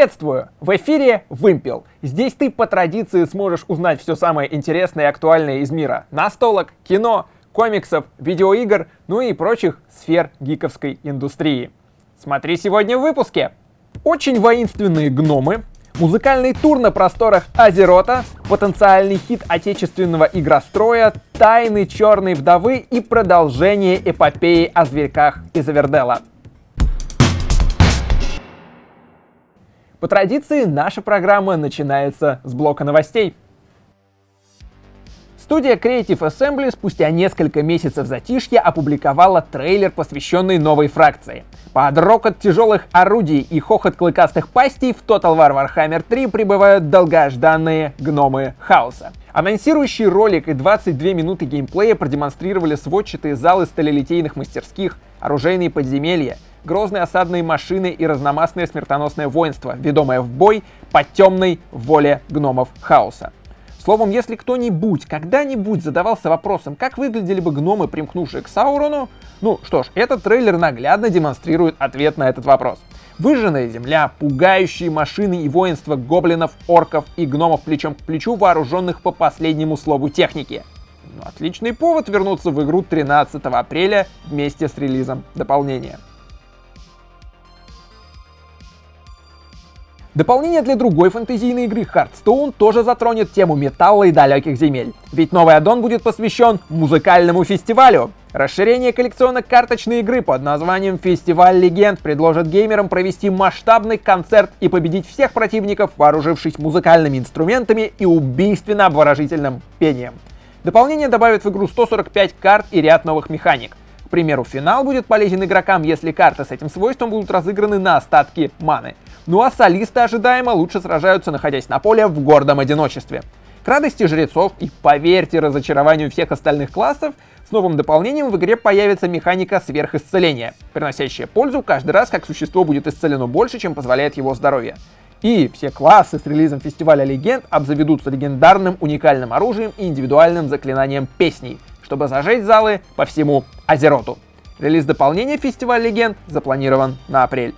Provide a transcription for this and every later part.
Приветствую! В эфире Вымпел. Здесь ты по традиции сможешь узнать все самое интересное и актуальное из мира настолок, кино, комиксов, видеоигр, ну и прочих сфер гиковской индустрии. Смотри сегодня в выпуске. Очень воинственные гномы, музыкальный тур на просторах Азерота, потенциальный хит отечественного игростроя, тайны черной вдовы и продолжение эпопеи о зверьках из Авердела. По традиции, наша программа начинается с блока новостей. Студия Creative Assembly спустя несколько месяцев затишья опубликовала трейлер, посвященный новой фракции. Под рокот тяжелых орудий и хохот клыкастых пастей в Total War Warhammer 3 прибывают долгожданные гномы хаоса. Анонсирующий ролик и 22 минуты геймплея продемонстрировали сводчатые залы сталелитейных мастерских, оружейные подземелья, грозные осадные машины и разномастное смертоносное воинство, ведомое в бой по темной воле гномов хаоса. Словом, если кто-нибудь когда-нибудь задавался вопросом, как выглядели бы гномы, примкнувшие к Саурону, ну что ж, этот трейлер наглядно демонстрирует ответ на этот вопрос. Выжженная земля, пугающие машины и воинство гоблинов, орков и гномов плечом к плечу, вооруженных по последнему слову техники. Ну, отличный повод вернуться в игру 13 апреля вместе с релизом дополнения. Дополнение для другой фэнтезийной игры Hearthstone тоже затронет тему металла и далеких земель. Ведь новый аддон будет посвящен музыкальному фестивалю. Расширение коллекционно-карточной игры под названием «Фестиваль легенд» предложит геймерам провести масштабный концерт и победить всех противников, вооружившись музыкальными инструментами и убийственно обворожительным пением. Дополнение добавит в игру 145 карт и ряд новых механик. Примеру, финал будет полезен игрокам, если карты с этим свойством будут разыграны на остатки маны. Ну а солисты ожидаемо лучше сражаются, находясь на поле в гордом одиночестве. К радости жрецов и, поверьте, разочарованию всех остальных классов, с новым дополнением в игре появится механика сверхисцеления, приносящая пользу каждый раз, как существо будет исцелено больше, чем позволяет его здоровье. И все классы с релизом фестиваля легенд обзаведутся легендарным уникальным оружием и индивидуальным заклинанием песней, чтобы зажечь залы по всему Азероту. Релиз дополнения фестиваля легенд запланирован на апрель.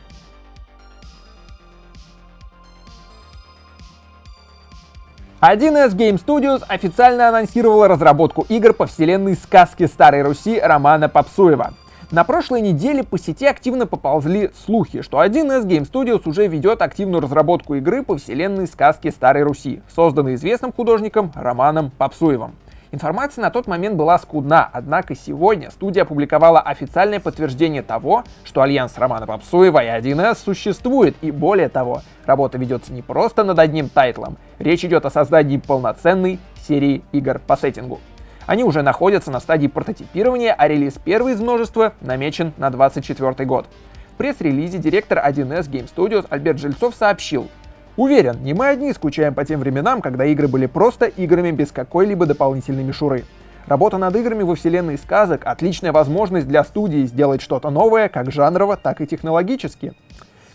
1С Game Studios официально анонсировала разработку игр по вселенной сказки Старой Руси Романа Попсуева. На прошлой неделе по сети активно поползли слухи, что 1С Game Studios уже ведет активную разработку игры по вселенной сказки Старой Руси, созданной известным художником Романом Попсуевым. Информация на тот момент была скудна, однако сегодня студия опубликовала официальное подтверждение того, что альянс Романа Попсуева и 1С существует, и более того, работа ведется не просто над одним тайтлом, речь идет о создании полноценной серии игр по сеттингу. Они уже находятся на стадии прототипирования, а релиз первый из множества намечен на 2024 год. В пресс-релизе директор 1С Game Studios Альберт Жильцов сообщил, Уверен, не мы одни скучаем по тем временам, когда игры были просто играми без какой-либо дополнительной мишуры. Работа над играми во вселенной сказок — отличная возможность для студии сделать что-то новое, как жанрово, так и технологически.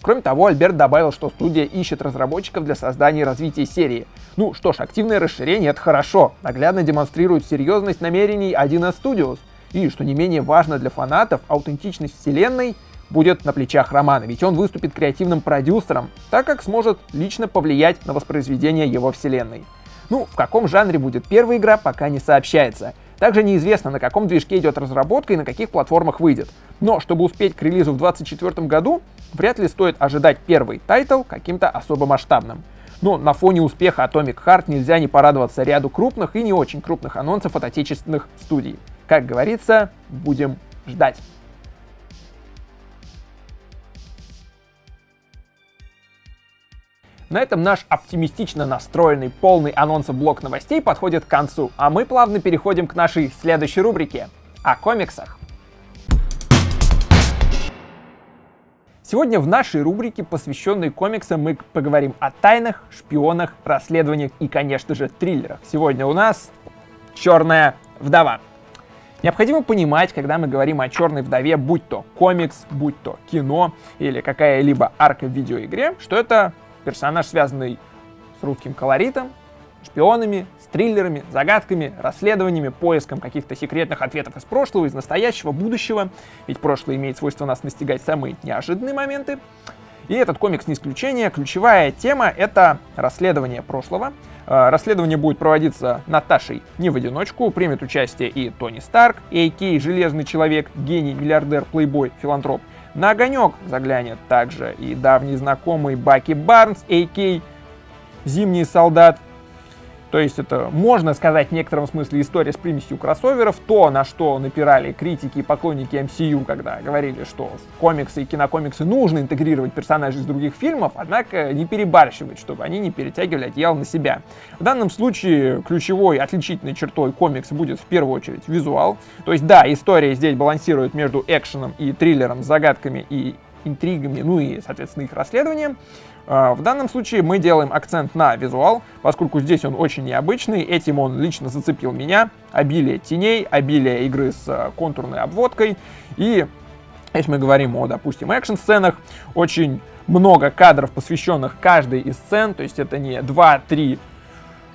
Кроме того, Альберт добавил, что студия ищет разработчиков для создания и развития серии. Ну что ж, активное расширение — это хорошо, наглядно демонстрирует серьезность намерений 1С Studios. И, что не менее важно для фанатов, аутентичность вселенной — будет на плечах Романа, ведь он выступит креативным продюсером, так как сможет лично повлиять на воспроизведение его вселенной. Ну, в каком жанре будет первая игра, пока не сообщается. Также неизвестно, на каком движке идет разработка и на каких платформах выйдет. Но чтобы успеть к релизу в 2024 году, вряд ли стоит ожидать первый title каким-то особо масштабным. Но на фоне успеха Atomic Heart нельзя не порадоваться ряду крупных и не очень крупных анонсов от отечественных студий. Как говорится, будем ждать. На этом наш оптимистично настроенный, полный анонсов блок новостей подходит к концу, а мы плавно переходим к нашей следующей рубрике — о комиксах. Сегодня в нашей рубрике, посвященной комиксам, мы поговорим о тайнах, шпионах, расследованиях и, конечно же, триллерах. Сегодня у нас «Черная вдова». Необходимо понимать, когда мы говорим о черной вдове, будь то комикс, будь то кино или какая-либо арка в видеоигре, что это персонаж, связанный с русским колоритом, шпионами, с триллерами, загадками, расследованиями, поиском каких-то секретных ответов из прошлого, из настоящего, будущего. Ведь прошлое имеет свойство нас настигать самые неожиданные моменты. И этот комикс не исключение. Ключевая тема — это расследование прошлого. Э, расследование будет проводиться Наташей не в одиночку. Примет участие и Тони Старк, А.К. Железный Человек, гений, миллиардер, плейбой, филантроп. На огонек заглянет также и давний знакомый Баки Барнс, А.К. Зимний солдат, то есть это, можно сказать, в некотором смысле история с примесью кроссоверов, то, на что напирали критики и поклонники MCU, когда говорили, что в комиксы и кинокомиксы нужно интегрировать персонажей из других фильмов, однако не перебарщивать, чтобы они не перетягивали одеяло на себя. В данном случае ключевой отличительной чертой комикса будет в первую очередь визуал. То есть да, история здесь балансирует между экшеном и триллером, загадками и интригами, ну и, соответственно, их расследованием. А, в данном случае мы делаем акцент на визуал, поскольку здесь он очень необычный, этим он лично зацепил меня. Обилие теней, обилие игры с а, контурной обводкой. И если мы говорим о, допустим, экшн-сценах, очень много кадров, посвященных каждой из сцен, то есть это не 2-3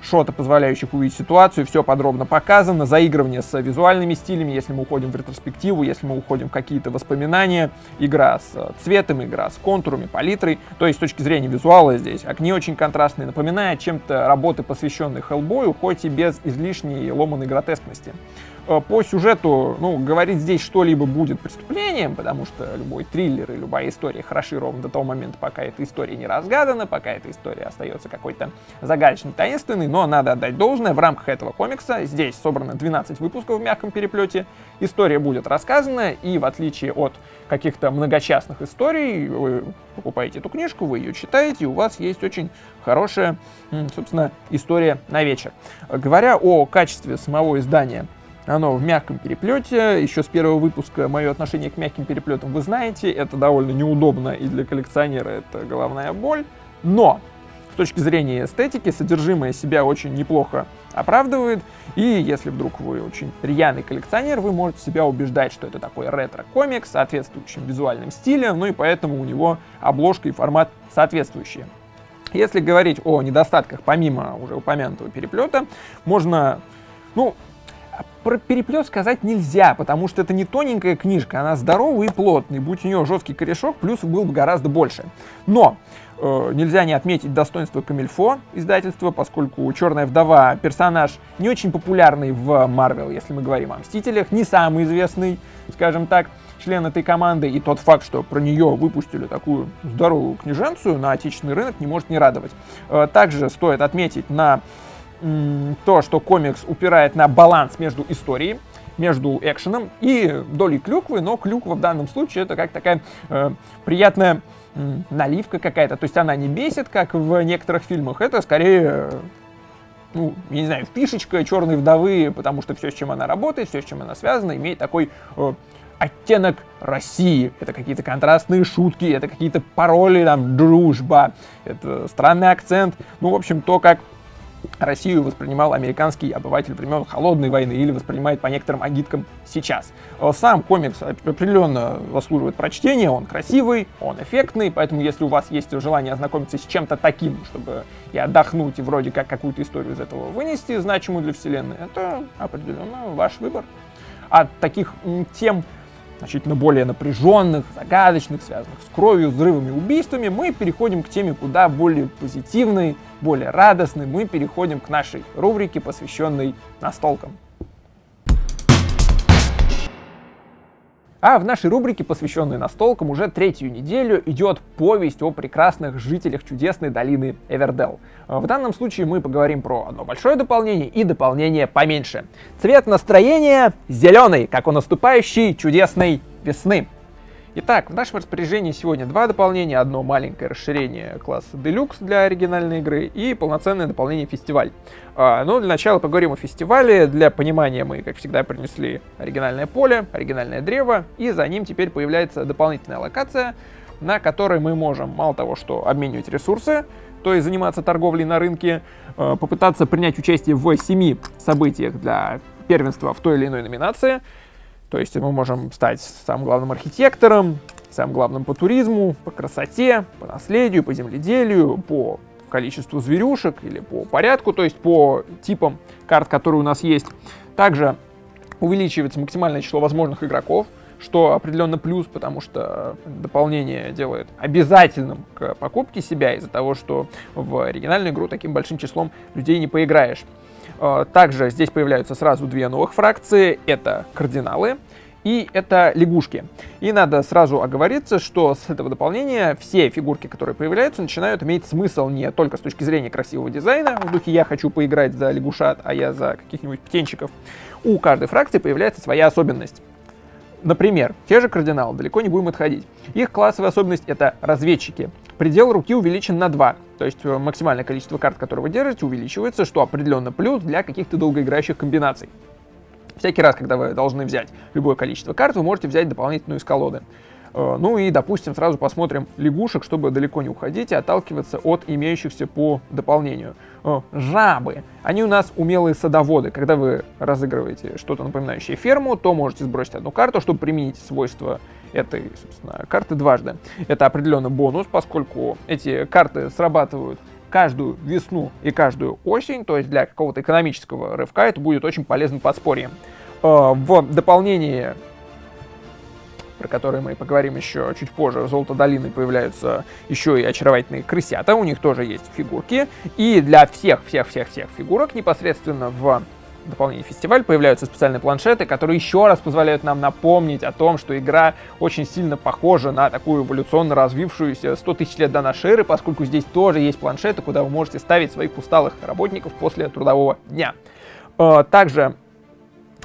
шота, позволяющих увидеть ситуацию, все подробно показано, заигрывание с визуальными стилями, если мы уходим в ретроспективу, если мы уходим в какие-то воспоминания, игра с э, цветом, игра с контурами, палитрой, то есть с точки зрения визуала здесь огни очень контрастные, напоминает чем-то работы, посвященные Хеллбою, хоть и без излишней ломаной гротескности. Э, по сюжету, ну, говорить здесь что-либо будет преступлением, потому что любой триллер и любая история хороши ровно до того момента, пока эта история не разгадана, пока эта история остается какой-то загадочной, таинственной, но надо отдать должное, в рамках этого комикса здесь собрано 12 выпусков в мягком переплете, история будет рассказана, и в отличие от каких-то многочастных историй, вы покупаете эту книжку, вы ее читаете, и у вас есть очень хорошая, собственно, история на вечер. Говоря о качестве самого издания, оно в мягком переплете. Еще с первого выпуска мое отношение к мягким переплетам вы знаете. Это довольно неудобно и для коллекционера это головная боль. Но с точки зрения эстетики содержимое себя очень неплохо оправдывает. И если вдруг вы очень рьяный коллекционер, вы можете себя убеждать, что это такой ретро-комикс соответствующим визуальным стилем, ну и поэтому у него обложка и формат соответствующие. Если говорить о недостатках помимо уже упомянутого переплета, можно, ну, про переплет сказать нельзя, потому что это не тоненькая книжка, она здоровая и плотная, будь у нее жесткий корешок, плюсов был бы гораздо больше. Но э, нельзя не отметить достоинство Камильфо издательства, поскольку Черная вдова персонаж не очень популярный в Марвел, если мы говорим о Мстителях, не самый известный, скажем так, член этой команды, и тот факт, что про нее выпустили такую здоровую книженцию на отечественный рынок, не может не радовать. Э, также стоит отметить на то, что комикс упирает на баланс между историей, между экшеном и долей клюквы, но клюква в данном случае это как такая э, приятная наливка какая-то, то есть она не бесит, как в некоторых фильмах, это скорее, ну, я не знаю, фишечка черной вдовы, потому что все, с чем она работает, все, с чем она связана, имеет такой э, оттенок России. Это какие-то контрастные шутки, это какие-то пароли, там, дружба, это странный акцент, ну, в общем, то, как Россию воспринимал американский обыватель времен Холодной войны или воспринимает по некоторым агиткам сейчас. Э, сам комикс определенно заслуживает прочтения, он красивый, он эффектный, поэтому если у вас есть желание ознакомиться с чем-то таким, чтобы и отдохнуть, и вроде как какую-то историю из этого вынести, значимую для вселенной, это определенно ваш выбор. От таких тем значительно более напряженных, загадочных, связанных с кровью, взрывами, убийствами, мы переходим к теме куда более позитивной, более радостной. Мы переходим к нашей рубрике, посвященной настолкам. А в нашей рубрике, посвященной настолкам, уже третью неделю идет повесть о прекрасных жителях чудесной долины Эвердел. В данном случае мы поговорим про одно большое дополнение и дополнение поменьше. Цвет настроения зеленый, как у наступающей чудесной весны. Итак, в нашем распоряжении сегодня два дополнения. Одно маленькое расширение класса Deluxe для оригинальной игры и полноценное дополнение фестиваль. А, ну, для начала поговорим о фестивале. Для понимания мы, как всегда, принесли оригинальное поле, оригинальное древо, и за ним теперь появляется дополнительная локация, на которой мы можем мало того, что обменивать ресурсы, то есть заниматься торговлей на рынке, а, попытаться принять участие в семи событиях для первенства в той или иной номинации — то есть мы можем стать самым главным архитектором, самым главным по туризму, по красоте, по наследию, по земледелию, по количеству зверюшек или по порядку, то есть по типам карт, которые у нас есть. Также увеличивается максимальное число возможных игроков, что определенно плюс, потому что дополнение делает обязательным к покупке себя из-за того, что в оригинальную игру таким большим числом людей не поиграешь. Э, также здесь появляются сразу две новых фракции. Это кардиналы и это лягушки. И надо сразу оговориться, что с этого дополнения все фигурки, которые появляются, начинают иметь смысл не только с точки зрения красивого дизайна, в духе «я хочу поиграть за лягушат, а я за каких-нибудь птенчиков». У каждой фракции появляется своя особенность. Например, те же кардиналы, далеко не будем отходить. Их классовая особенность — это разведчики. Предел руки увеличен на 2, то есть э, максимальное количество карт, которые вы держите, увеличивается, что определенно плюс для каких-то долгоиграющих комбинаций. Всякий раз, когда вы должны взять любое количество карт, вы можете взять дополнительную из колоды. Э, ну и, допустим, сразу посмотрим лягушек, чтобы далеко не уходить и отталкиваться от имеющихся по дополнению. Э, жабы. Они у нас умелые садоводы. Когда вы разыгрываете что-то напоминающее ферму, то можете сбросить одну карту, чтобы применить свойства этой, собственно, карты дважды. Это определенный бонус, поскольку эти карты срабатывают каждую весну и каждую осень, то есть для какого-то экономического рывка это будет очень полезным подспорьем. Э, в дополнении про которые мы поговорим еще чуть позже, Золото долины появляются еще и очаровательные крысята, у них тоже есть фигурки. И для всех-всех-всех-всех фигурок непосредственно в дополнение фестиваль появляются специальные планшеты, которые еще раз позволяют нам напомнить о том, что игра очень сильно похожа на такую эволюционно развившуюся 100 тысяч лет до нашей эры, поскольку здесь тоже есть планшеты, куда вы можете ставить своих усталых работников после трудового дня. Э, также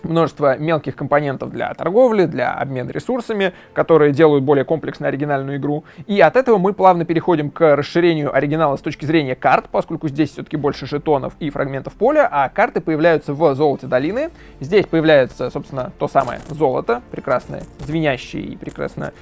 множество мелких компонентов для торговли, для обмена ресурсами, которые делают более комплексную оригинальную игру. И от этого мы плавно переходим к расширению оригинала с точки зрения карт, поскольку здесь все-таки больше жетонов и фрагментов поля, а карты появляются в золоте долины. Здесь появляется, собственно, то самое золото, прекрасное, звенящие и прекрасно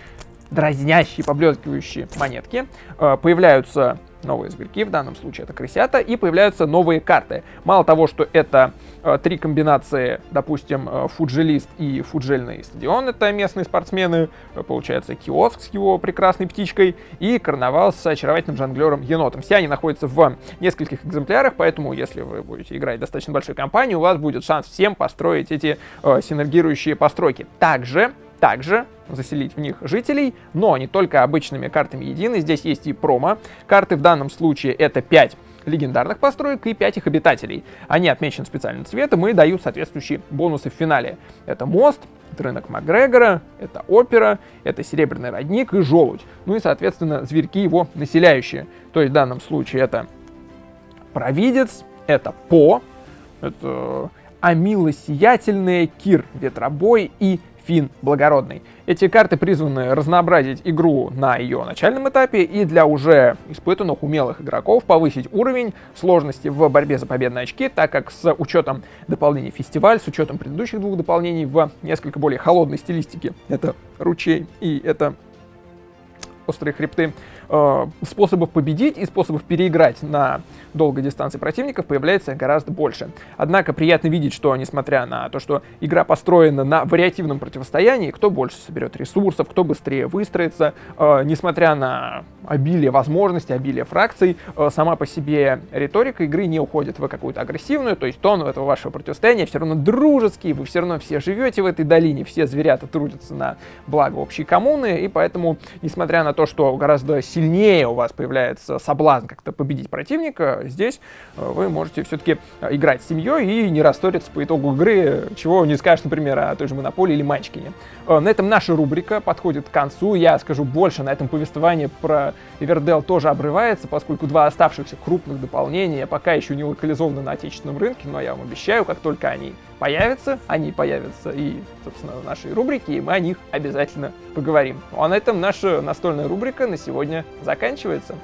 дразнящие, поблескивающие монетки. Э, появляются новые зверьки, в данном случае это крысята, и появляются новые карты. Мало того, что это э, три комбинации, допустим, э, фуджелист и фуджельный стадион, это местные спортсмены, э, получается киоск с его прекрасной птичкой, и карнавал с очаровательным жонглером енотом. Все они находятся в нескольких экземплярах, поэтому если вы будете играть достаточно большой компании, у вас будет шанс всем построить эти э, синергирующие постройки. Также также заселить в них жителей, но не только обычными картами едины, здесь есть и промо. Карты в данном случае это 5 легендарных построек и 5 их обитателей. Они отмечены специальным цветом и дают соответствующие бонусы в финале. Это мост, это рынок Макгрегора, это опера, это серебряный родник и желудь. Ну и, соответственно, зверьки его населяющие. То есть в данном случае это провидец, это По, это Амила Сиятельная, Кир Ветробой и Фин Благородный. Эти карты призваны разнообразить игру на ее начальном этапе и для уже испытанных умелых игроков повысить уровень сложности в борьбе за победные очки, так как с учетом дополнений фестиваль, с учетом предыдущих двух дополнений в несколько более холодной стилистике, это ручей и это острые хребты, э, способов победить и способов переиграть на долгой дистанции противников появляется гораздо больше. Однако приятно видеть, что несмотря на то, что игра построена на вариативном противостоянии, кто больше соберет ресурсов, кто быстрее выстроится, э, несмотря на обилие возможностей, обилие фракций, э, сама по себе риторика игры не уходит в какую-то агрессивную, то есть тон этого вашего противостояния все равно дружеский, вы все равно все живете в этой долине, все зверята трудятся на благо общей коммуны, и поэтому, несмотря на то, что гораздо сильнее у вас появляется соблазн как-то победить противника, здесь э, вы можете все-таки э, играть с семьей и не расториться по итогу игры, чего не скажешь, например, о той же Монополии или Манчкине. Э, на этом наша рубрика подходит к концу. Я скажу больше, на этом повествование про Эвердел тоже обрывается, поскольку два оставшихся крупных дополнения пока еще не локализованы на отечественном рынке, но я вам обещаю, как только они появятся, они появятся и, собственно, в нашей рубрике, и мы о них обязательно поговорим. Ну а на этом наша настольная рубрика на сегодня заканчивается.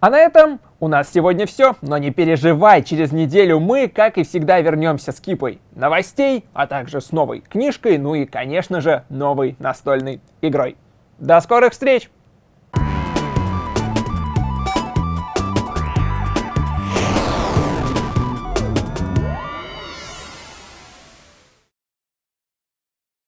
А на этом у нас сегодня все, но не переживай, через неделю мы, как и всегда, вернемся с кипой новостей, а также с новой книжкой, ну и, конечно же, новой настольной игрой. До скорых встреч!